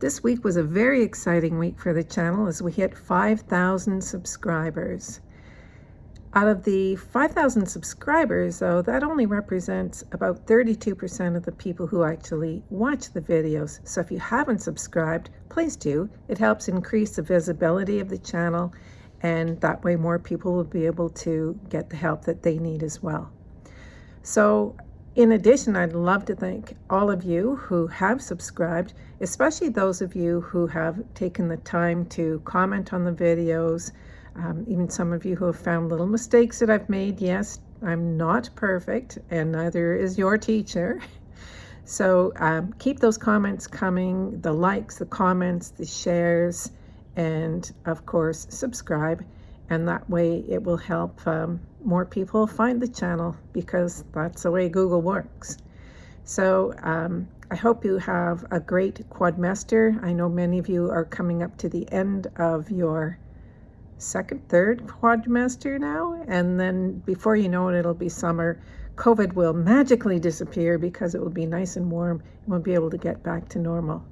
This week was a very exciting week for the channel as we hit 5,000 subscribers. Out of the 5,000 subscribers, though, that only represents about 32% of the people who actually watch the videos. So if you haven't subscribed, please do. It helps increase the visibility of the channel and that way more people will be able to get the help that they need as well. So in addition, I'd love to thank all of you who have subscribed, especially those of you who have taken the time to comment on the videos, um, even some of you who have found little mistakes that I've made. Yes, I'm not perfect, and neither is your teacher. So um, keep those comments coming, the likes, the comments, the shares, and of course, subscribe and that way it will help um, more people find the channel because that's the way Google works. So um, I hope you have a great Quadmester. I know many of you are coming up to the end of your second, third Quadmester now, and then before you know it, it'll be summer. COVID will magically disappear because it will be nice and warm and we'll be able to get back to normal.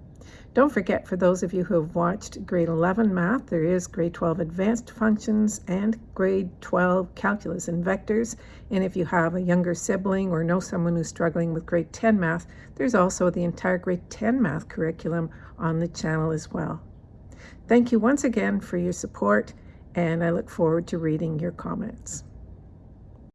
Don't forget, for those of you who have watched grade 11 math, there is grade 12 advanced functions and grade 12 calculus and vectors. And if you have a younger sibling or know someone who's struggling with grade 10 math, there's also the entire grade 10 math curriculum on the channel as well. Thank you once again for your support, and I look forward to reading your comments.